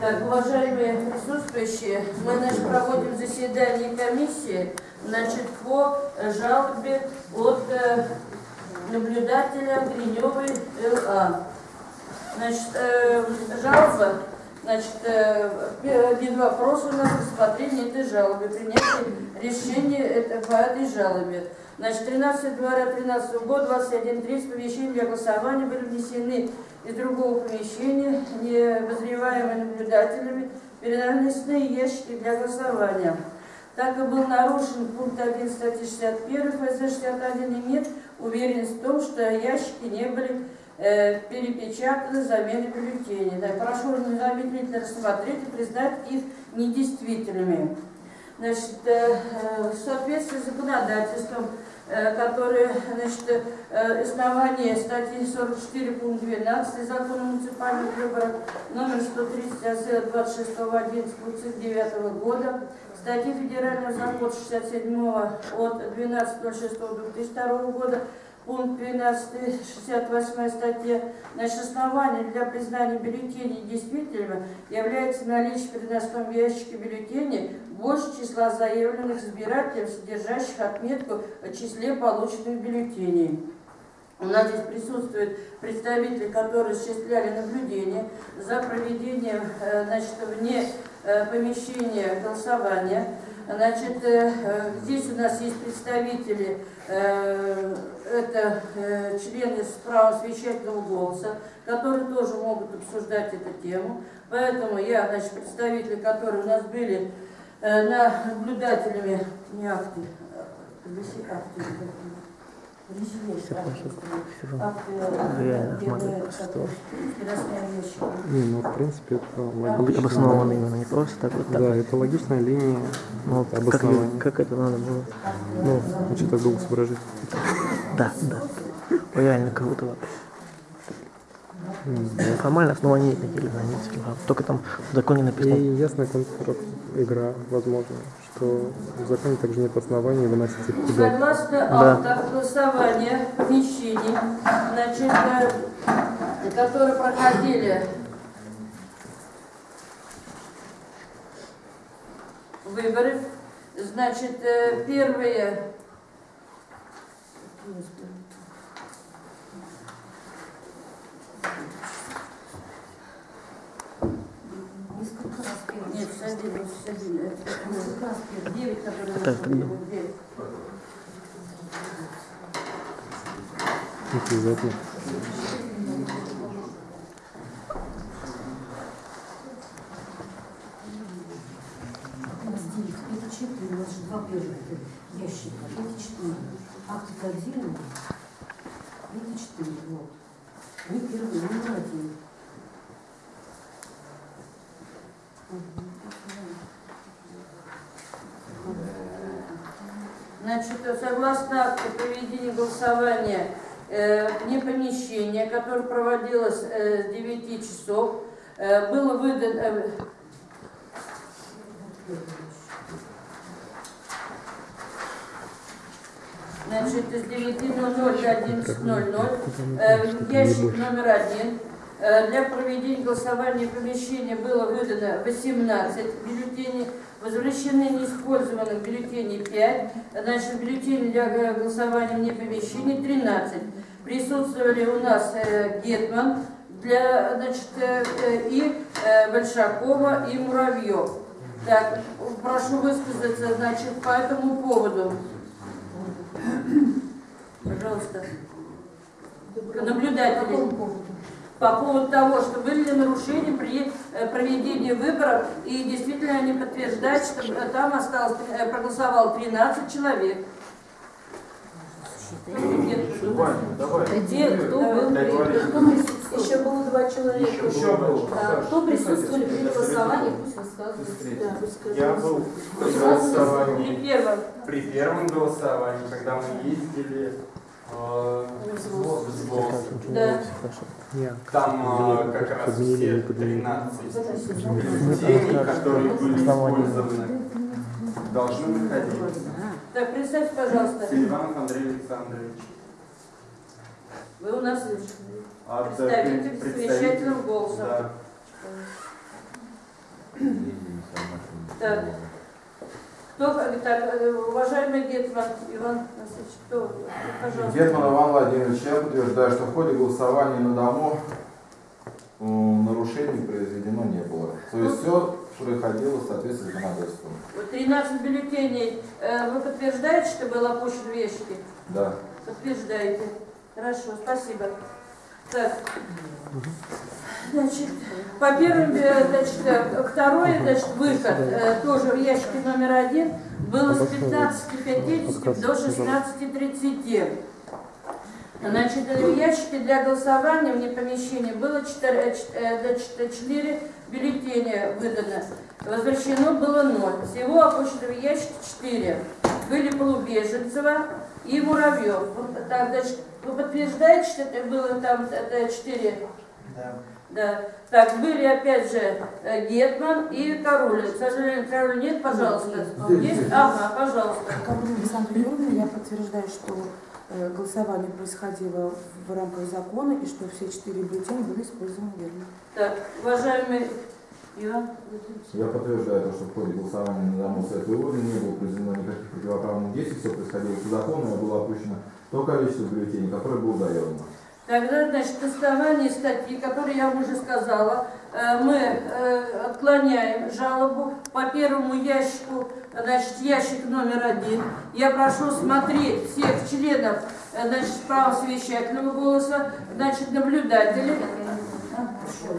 Так, уважаемые присутствующие, мы значит, проводим заседание комиссии значит, по жалобе от э, наблюдателя Гриневой ЛА. Значит, э, жалоба, значит, э, один вопрос у нас рассмотрение этой жалобы, принятие решения это, по этой жалобе. Значит, 13 января 2013 года, 21.30 помещения для голосования были внесены из другого помещения, не обозреваемые наблюдателями, переносные ящики для голосования. Так как был нарушен пункт 1 статьи 61 ФЗ 61, имеет уверенность в том, что ящики не были э, перепечатаны замены бюллетеней. Да, прошу незамедлительно рассмотреть и признать их недействительными. Значит, э, э, в соответствии с законодательством которые, значит, э, основание статьи 44 пункт 12 закона муниципальных выборах номер 130 26 11 9 года, статьи федерального закона 67 от 12.06.2002 года пункт 12, 68 статья, значит, основанием для признания бюллетеней действительными является наличие в переносном ящике бюллетеней больше числа заявленных избирателей, содержащих отметку о числе полученных бюллетеней. У нас здесь присутствуют представители, которые осуществляли наблюдение за проведением э, значит, вне э, помещения голосования. Значит, э, здесь у нас есть представители Э, это э, члены с правом священного голоса, которые тоже могут обсуждать эту тему. Поэтому я, значит, представители, которые у нас были э, на наблюдателями, не акты, а акты, Реально, Не, ну в принципе это логично. Обосновано именно, не просто так вот так. Да, это логичная линия ну, обоснования. Как, как это надо было? Ну, что-то голос выражить. Да, да. Реально круто вообще. Формально основания нет никаких границ. Только там в законе написано. И ясная игра, возможно, что в законе также нет оснований выносить их куда. Согласно да. голосования помещений, значит, э, которые проходили выборы, значит, э, первые нет, 61, 61. Это 9, которые. Обязательно. Это четыре, у нас же два первых ящика. Это четыре. Акты кодирования. Это четыре. Вот. Не первый, не один. Значит, согласно акту проведения голосования э, вне помещения, которое проводилось э, с 9 часов, э, было выдано... Значит, с 9.00 до 11.00 э, ящик номер один для проведения голосования помещения было выдано 18 бюллетеней, возвращены неиспользованных бюллетеней 5, значит, бюллетеней для голосования вне помещений 13. Присутствовали у нас э, Гетман для, значит, э, и Большакова, и Муравьев. Так, прошу высказаться, значит, по этому поводу. Пожалуйста. Наблюдатели по поводу того, что были ли нарушения при э, проведении выборов, и действительно они подтверждают, что э, там осталось, э, проголосовало 13 человек. Давай, давай. Где, кто был, кто еще было два человека. Еще было. Да. Кто присутствовали при голосовании, пусть рассказывает. Да, Я был при голосовании. При первом. При первом голосовании, когда мы ездили э, в Да. Там как раз все 13 бюллетеней, которые были использованы, должны выходить. Так, представьте, пожалуйста. Селиванов Андрей Александрович. Вы у нас От представитель с вещательным голосом. Да. Так. Кто, так, э, уважаемый Гетман Иван Васильевич, кто, пожалуйста. Гетман Иван Владимирович, я утверждаю, что в ходе голосования на дому нарушений произведено не было. То есть все проходило в соответствии с законодательством. 13 бюллетеней. Э, Вы подтверждаете, что было опущено в ящики? Да. Подтверждаете. Хорошо, спасибо. Так. Значит, по первым, э, значит, э, второй, значит, выход э, тоже в ящике номер один было с 15.50 до 16.30. Значит, в ящике для голосования вне помещения было 4, 4 бюллетеня выдано. Возвращено было 0. Всего опущено в ящике 4. Были Полубеженцева и Муравьев. Вот Так, значит, вы подтверждаете, что это было там это 4? Да. Да. Так, были опять же э, Гетман и Король. К сожалению, Король нет, пожалуйста. Есть? Ага, пожалуйста. Королева Александра Юрьевна, я подтверждаю, что э, голосование происходило в рамках закона и что все четыре бюллетеня были использованы верно. Так, уважаемый Я подтверждаю, то, что в ходе голосования на дому с этой урны не было произведено никаких противоправных действий, все происходило по закону, и было опущено то количество бюллетеней, которое было заявлено. Тогда, значит, на основании статьи, которую я вам уже сказала, э, мы э, отклоняем жалобу по первому ящику, значит, ящик номер один. Я прошу смотреть всех членов, э, значит, права совещательного голоса, значит, наблюдателей. А, Еще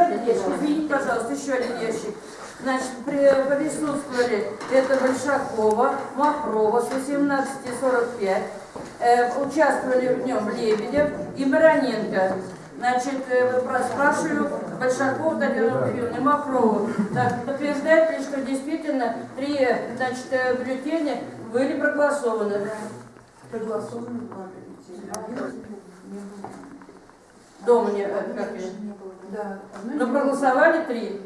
один ящик, извините, пожалуйста, еще один ящик. Значит, при- присутствовали это Большакова, Махрова с 18.45. Э, участвовали в нем Лебедев и Бароненко. Значит, э, спрашиваю Большакова Татьяну Юрьевну Махрову. Так, подтверждает ли, что действительно три значит, э, бюллетеня были проголосованы? Проголосованы два бюллетеня. Дома не, э, как это? Да. Но проголосовали три.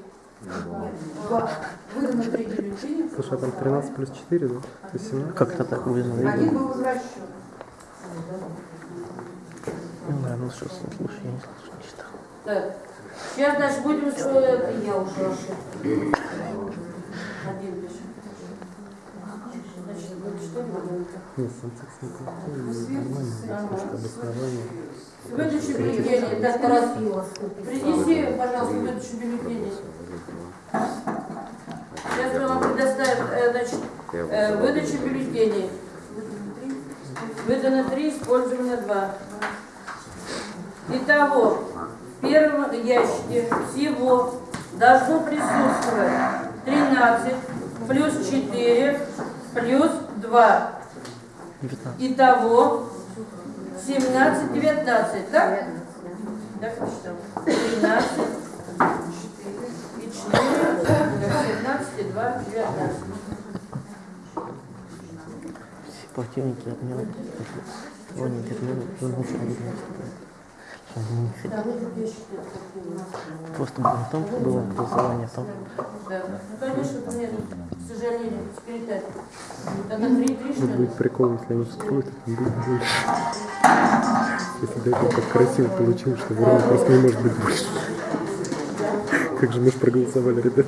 Выдано три бюллетеня. Слушай, а там 13 плюс 4, да? То есть 17? Как-то так вызвано. Один был возвращен. Ну, да, ну что, слушай, я не слушаю, не читал. Так. Сейчас, значит, будем... э, Я уже Один пишем. Значит, будет что будет? Нет. Выдачу бюллетеней. Так, раз. Принеси, пожалуйста, выдачу бюллетеней. Сейчас мы вам предоставим, э, значит, э, выдачу бюллетеней. Выдано три, использовано два. Итого, в первом ящике всего должно присутствовать 13 плюс 4 плюс 2. 19. Итого 17, 19, так? Так посчитал. 13 и 4, 17 и 2, 19. Все противники отмены. Его не отмены, он ничего не Просто было в том, было голосование о том, Да. Ну, конечно, это мне, к сожалению, секретарь. Тогда 3, 3, что Вот ли? будет прикол, если они вскроют, это будет больше. Если до этого так красиво получилось, что ворон просто не может быть больше. Как же мы ж проголосовали, ребят.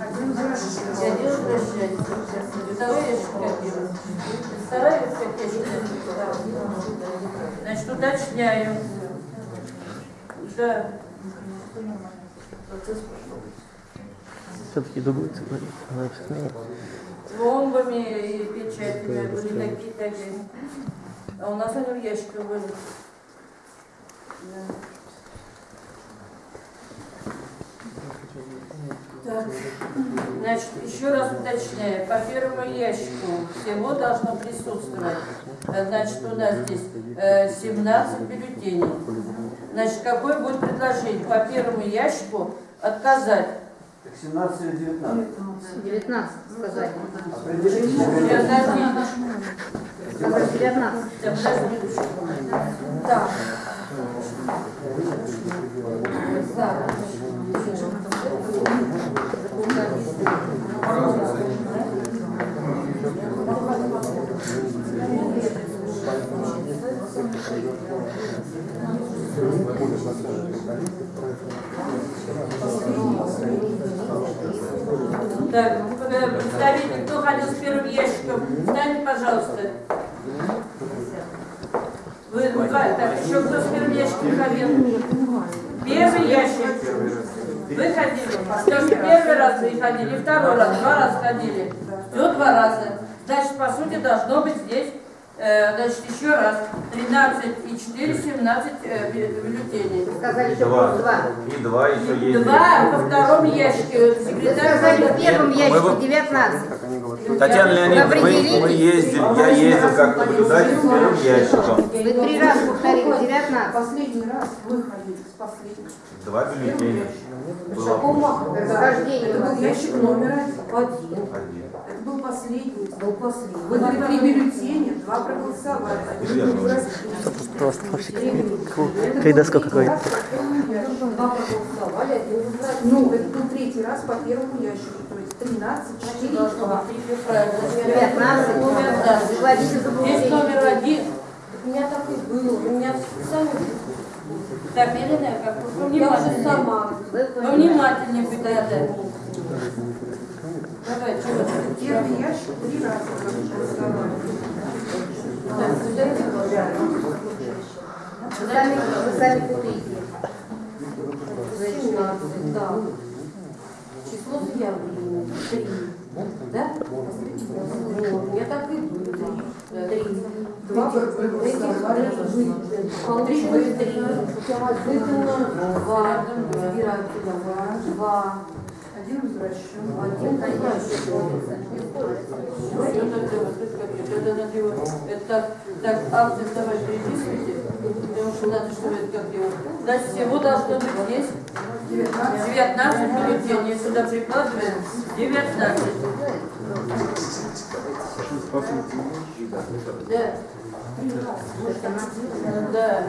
Я делаю прощать. Второй ящик копирую. Вторая ящик Значит, уточняю. Да. все-таки все сменит. Пломбами и печатями были такие такие. А у нас они в ящиках были. Да. Так, значит, еще раз уточняю, по первому ящику всего должно присутствовать, э, значит, у нас здесь э, 17 бюллетеней. Значит, какое будет предложение по первому ящику отказать? Так 17 или 19? 19 сказали. Определитесь. Подожди, Сказали 19. да, подожди. Так, ну, представитель, кто ходил с первым ящиком, встаньте, пожалуйста. Вы, ну, еще кто с первым ящиком ходил? Первый ящик. Вы ходили. Же первый раз вы ходили, второй раз, два раза ходили. Все два раза. Значит, по сути, должно быть здесь Э, значит, еще раз, 13 и 4, 17 э, бюллетеней. Сказали, что два. два. И два еще есть. Два во втором ящике. Секретарь Сказали, в первом ящике бы- 19. Татьяна Леонидовна, мы, мы ездили, я ездил как наблюдатель с первым ящиком. Вы три раза повторили 19. Последний раз вы ходили с последним. Два бюллетеня. Было. Это был ящик номер один. Это был последний. Был последний. Вы дали три бюллетеня, два проголосовали. Один Верно. был раз. Просто вообще какой- калейдоскоп какой-то. Два проголосовали, один. Ну, это был третий раз по первому ящику. То есть 13, 4, 2. 15. Вводите Здесь заблуждение. номер один. У меня так и было. У меня сами... Елена, как вы Я уже внимательнее. сама. Вы Повнимательнее будь надо. Давай, чего ты? Первый ящик три раза вы сами. 17, да. Число заявлений. Три. Да? Вот, Я так и думала. Три. Два. Три вы три. Два. Два. Один возвращен. Один возвращен. Это, так, автор, давай переписывайте, потому что надо, чтобы это как его. Значит, всего должно быть здесь 19 бюллетеней. Сюда прикладываем 19. Да. Да.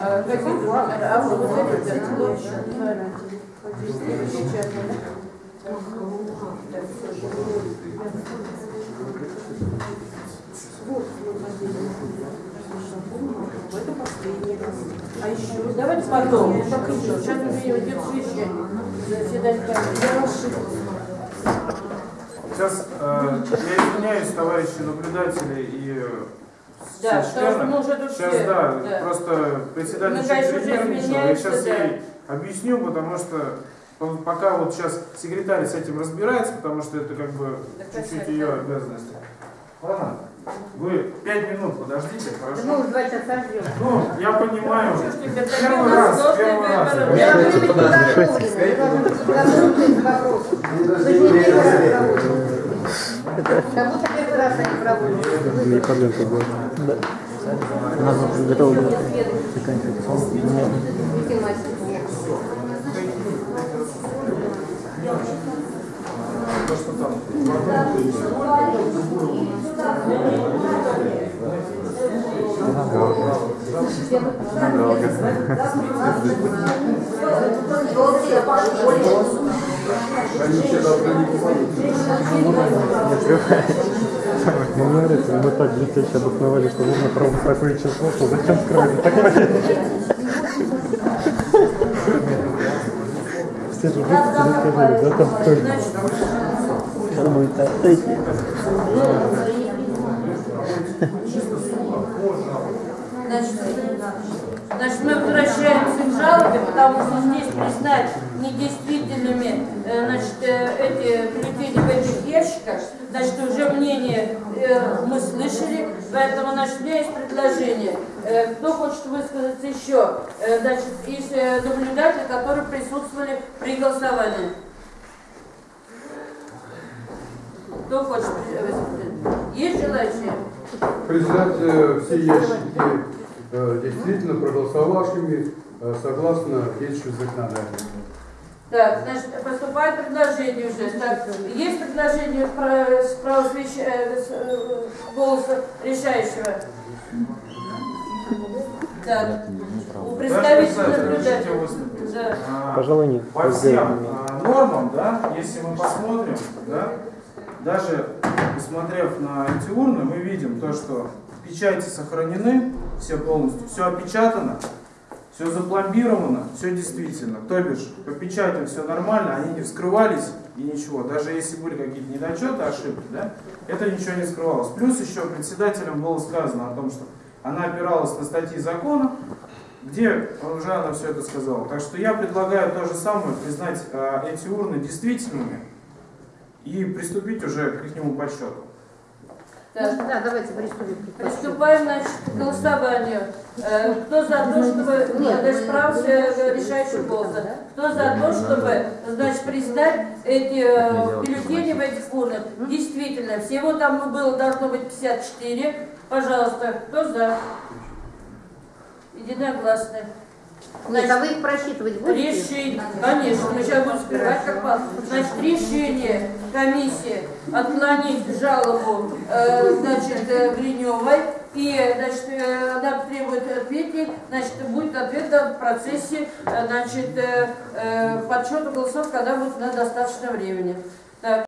А, вот это, последний раз. А еще Давайте потом. Ну, Так еще. Сейчас уже идет совещание. Заседание. Сейчас э, я извиняюсь, товарищи наблюдатели и Да, члены. мы Сейчас, все, да, да. просто председатель Мы, чуть перенервничал. Я сейчас да. ей объясню, потому что по- пока вот сейчас секретарь с этим разбирается, потому что это как бы чуть-чуть ее обязанности. Ладно? Вы пять минут подождите, Да мы хорошо? уже два часа ждем. Ну, я понимаю. Первый у нас раз, первый раз. Я не первый раз проводите. Как будто первый раз они проводят. Не проблем тогда. Да. Надо готово было заканчивать. Он меня Видите, мастер? То, что там. Ну, смотрите, мы так детей обосновали, что нужно пробовать такое число, что зачем скрывать такое? Все же выпустили, сказали, да, там столько. сейчас будет третий. Значит, мы возвращаемся к жалобе, потому что здесь признать недействительными э, значит, э, эти бюллетени в этих ящиках, значит, уже мнение э, мы слышали, поэтому значит, у меня есть предложение. Кто хочет высказаться еще? Значит, из наблюдателей, которые присутствовали при голосовании. Кто хочет высказаться? Есть желающие? признать все ящики действительно проголосовавшими э, согласно действующему законодательству. Так, значит, поступает предложение уже. Так, есть предложение про- с правосвящ- э, э, голоса решающего? Так, у представителя наблюдателя. Да. А, Пожалуй, нет. По всем а, нормам, да, если мы посмотрим, да, даже посмотрев на эти урны, мы видим то, что печати сохранены, все полностью, все опечатано, все запломбировано, все действительно. То бишь, по печатям все нормально, они не вскрывались и ничего. Даже если были какие-то недочеты, ошибки, да, это ничего не скрывалось. Плюс еще председателям было сказано о том, что она опиралась на статьи закона, где уже она все это сказала. Так что я предлагаю то же самое, признать э, эти урны действительными и приступить уже к их подсчету. Так. Да, давайте приступим. Приступаем значит, к голосованию. Э, Кто за то, чтобы Нет, даже прав э, решающего голоса? Кто за то, чтобы значит, признать эти э, бюллетени в этих урнах? Действительно, всего там было должно быть 54. Пожалуйста, кто за? Единогласно. Нет, а вы их просчитывать будете? Решение, конечно, мы сейчас будем скрывать как пас. Значит, решение комиссии отклонить жалобу, э, значит, э, Гриневой, и, значит, э, она требует ответить, значит, будет ответ в процессе, значит, э, подсчета голосов, когда будет на достаточно времени. Так.